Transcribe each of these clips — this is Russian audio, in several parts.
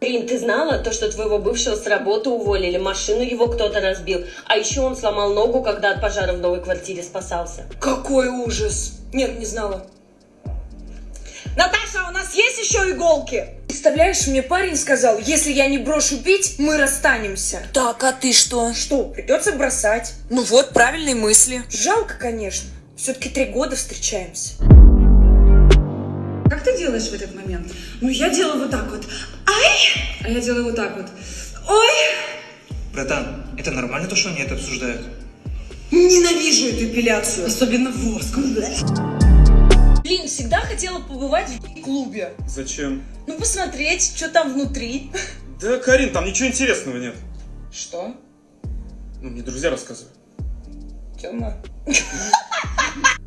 Рин, ты знала то, что твоего бывшего с работы уволили, машину его кто-то разбил, а еще он сломал ногу, когда от пожара в новой квартире спасался. Какой ужас! Нет, не знала. Наташа, у нас есть еще иголки? Представляешь, мне парень сказал, если я не брошу пить, мы расстанемся. Так, а ты что? Что, придется бросать? Ну вот, правильные мысли. Жалко, конечно. Все-таки три года встречаемся. Как ты делаешь в этот момент? Ну, я делаю вот так вот. Ай! А я делаю вот так вот. Ой! Братан, это нормально то, что они это обсуждают? Ненавижу эту эпиляцию. Особенно воск. Блин, всегда хотела побывать в клубе. Зачем? Ну, посмотреть, что там внутри. Да, Карин, там ничего интересного нет. Что? Ну, мне друзья рассказывают. Тёма?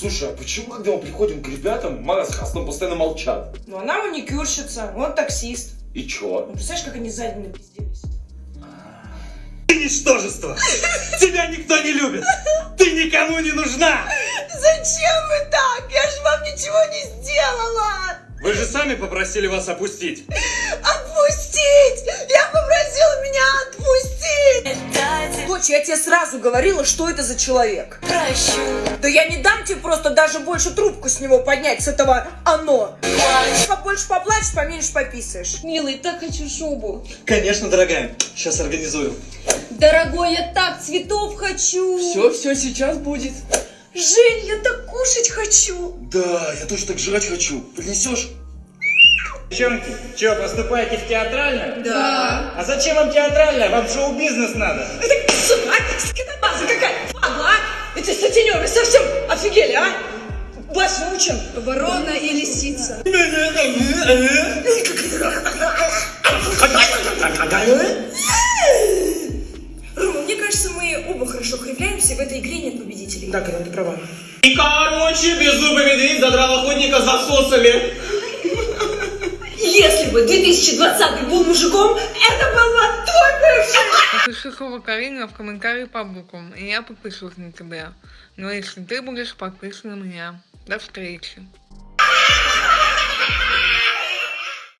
Слушай, а почему, когда мы приходим к ребятам, Мара с Хаслом постоянно молчат? Ну, она маникюрщица, он таксист. И чё? Ну, представляешь, как они сзади напизделись? Ты ничтожество! Тебя никто не любит! Ты никому не нужна! Зачем вы так? Я же вам ничего не сделала! Вы же сами попросили вас опустить. Дочь, я тебе сразу говорила, что это за человек. Прощу. Да я не дам тебе просто даже больше трубку с него поднять, с этого оно. Побольше поплачешь, поменьше пописаешь. Милый, так хочу шубу. Конечно, дорогая. Сейчас организую. Дорогой, я так цветов хочу. Все, все, сейчас будет. Жень, я так кушать хочу. Да, я тоже так жрать хочу. Принесешь? Девчонки, что, поступаете в театральное? Да. А зачем вам театральное? Вам шоу-бизнес надо. Это, сука, а, скотобаза какая, падла, а? Эти сутенеры совсем офигели, а? Вас учим. Ворона и лисица. Рома, мне кажется, мы оба хорошо кривляемся, и в этой игре нет победителей. Да, Карен, ты права. И короче, беззубый медведь задрал охотника засосали. Если бы 2020 был мужиком, это была твой бывший! Напиши слово Карина в комментарии по буквам, и я подпишусь на тебя. Но если ты будешь подписан на меня. До встречи!